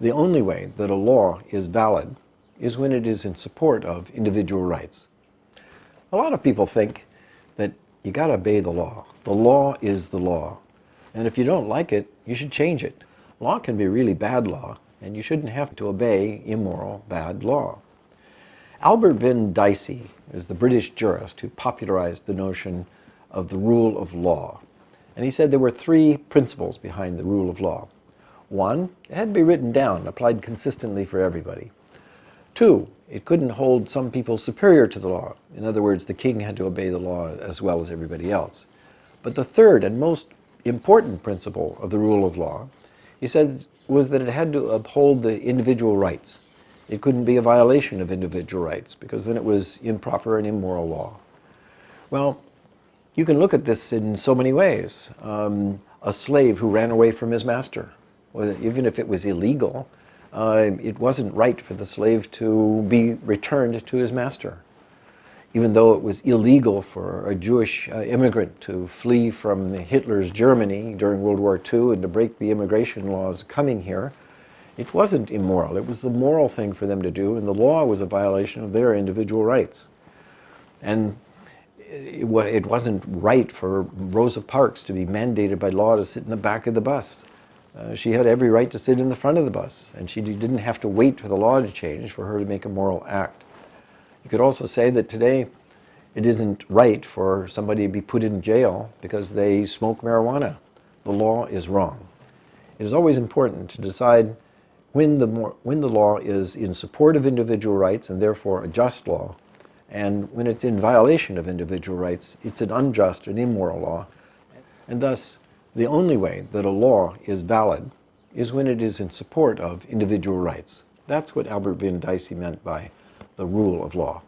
The only way that a law is valid is when it is in support of individual rights. A lot of people think that you got to obey the law. The law is the law. And if you don't like it, you should change it. Law can be really bad law, and you shouldn't have to obey immoral, bad law. Albert Venn Dicey is the British jurist who popularized the notion of the rule of law. And he said there were three principles behind the rule of law. One, it had to be written down, applied consistently for everybody. Two, it couldn't hold some people superior to the law. In other words, the king had to obey the law as well as everybody else. But the third and most important principle of the rule of law, he said, was that it had to uphold the individual rights. It couldn't be a violation of individual rights because then it was improper and immoral law. Well, you can look at this in so many ways. Um, a slave who ran away from his master even if it was illegal, uh, it wasn't right for the slave to be returned to his master. Even though it was illegal for a Jewish uh, immigrant to flee from Hitler's Germany during World War II and to break the immigration laws coming here, it wasn't immoral. It was the moral thing for them to do, and the law was a violation of their individual rights. And it, it wasn't right for Rosa Parks to be mandated by law to sit in the back of the bus. Uh, she had every right to sit in the front of the bus, and she didn't have to wait for the law to change for her to make a moral act. You could also say that today it isn't right for somebody to be put in jail because they smoke marijuana. The law is wrong. It is always important to decide when the, more, when the law is in support of individual rights and therefore a just law, and when it's in violation of individual rights, it's an unjust and immoral law, and thus the only way that a law is valid is when it is in support of individual rights. That's what Albert Venn Dicey meant by the rule of law.